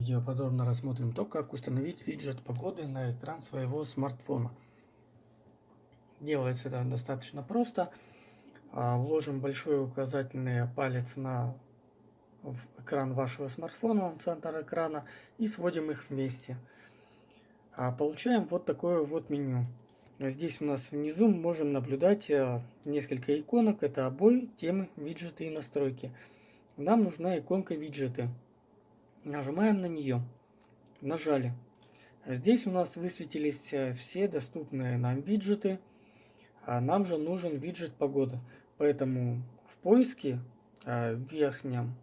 видео подробно рассмотрим то, как установить виджет погоды на экран своего смартфона. Делается это достаточно просто. А, ложим большой указательный палец на экран вашего смартфона, на центр экрана, и сводим их вместе. А, получаем вот такое вот меню. Здесь у нас внизу можем наблюдать а, несколько иконок. Это обои, темы, виджеты и настройки. Нам нужна иконка виджеты. Нажимаем на нее. Нажали. Здесь у нас высветились э, все доступные нам виджеты. А нам же нужен виджет погода. Поэтому в поиске э, в верхнем,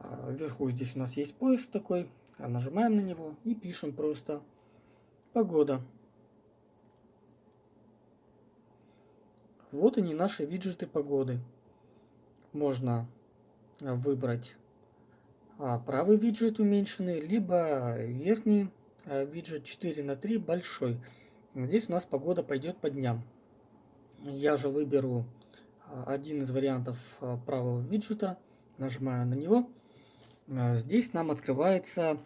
э, вверху здесь у нас есть поиск такой. Нажимаем на него и пишем просто погода. Вот они наши виджеты погоды. Можно выбрать а, правый виджет уменьшенный, либо верхний а, виджет 4 на 3 большой. Здесь у нас погода пойдет по дням. Я же выберу а, один из вариантов правого виджета, нажимаю на него. Здесь нам открывается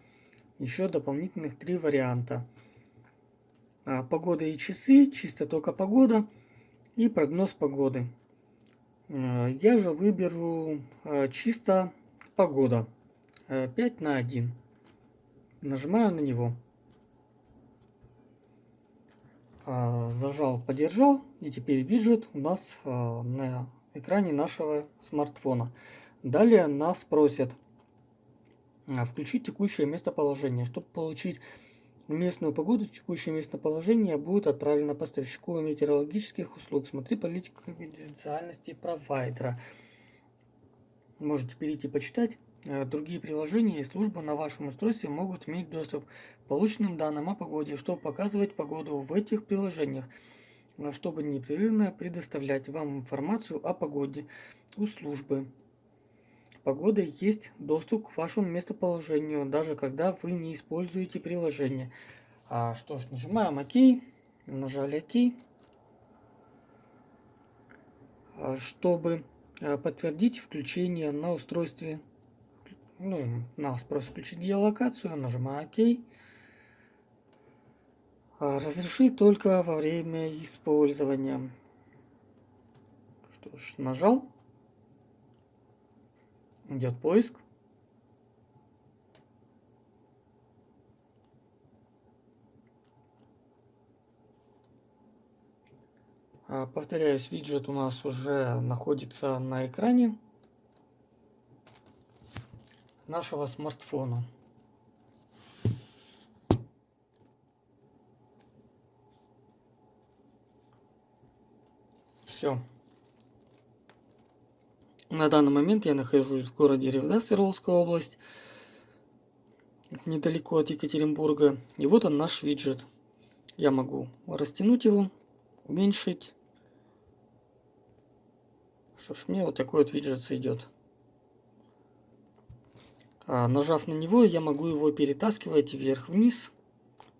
еще дополнительных три варианта. Погода и часы, чисто только погода и прогноз погоды. Я же выберу чисто погода. 5 э, на 1. Нажимаю на него. А, зажал, подержал. И теперь виджет у нас а, на экране нашего смартфона. Далее нас просят а, включить текущее местоположение. Чтобы получить местную погоду, текущее местоположение будет отправлено поставщику метеорологических услуг. Смотри политику конфиденциальности провайдера. Можете перейти почитать. Э, другие приложения и службы на вашем устройстве могут иметь доступ к полученным данным о погоде, чтобы показывать погоду в этих приложениях, э, чтобы непрерывно предоставлять вам информацию о погоде у службы. Погода есть доступ к вашему местоположению, даже когда вы не используете приложение. А, что ж, нажимаем ОК, нажали ОК, а, чтобы э, подтвердить включение на устройстве ну, нас просит включить геолокацию, нажимаю ОК. А, разрешить только во время использования. Что ж, нажал. Идет поиск. А, повторяюсь, виджет у нас уже находится на экране нашего смартфона. Все. На данный момент я нахожусь в городе Ревда, Свердловская область, недалеко от Екатеринбурга. И вот он наш виджет. Я могу растянуть его, уменьшить. Что ж, мне вот такой вот виджет сойдет. А, нажав на него, я могу его перетаскивать вверх-вниз.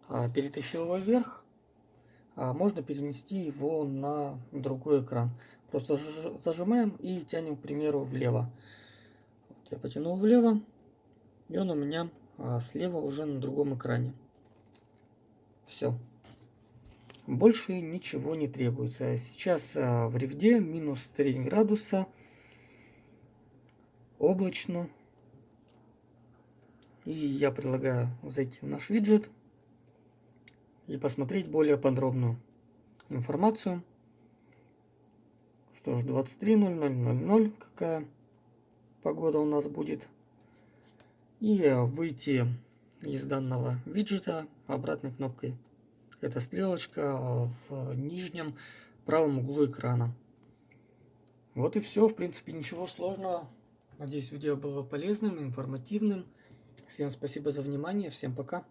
А, перетащил его вверх. А, можно перенести его на другой экран. Просто зажимаем и тянем, к примеру, влево. Вот я потянул влево. И он у меня слева уже на другом экране. Все. Больше ничего не требуется. Сейчас в ревде минус 3 градуса. Облачно. И я предлагаю зайти в наш виджет и посмотреть более подробную информацию. Что ж, 23.00.00 какая погода у нас будет. И выйти из данного виджета обратной кнопкой. Это стрелочка в нижнем правом углу экрана. Вот и все. В принципе, ничего сложного. Надеюсь, видео было полезным, информативным. Всем спасибо за внимание. Всем пока.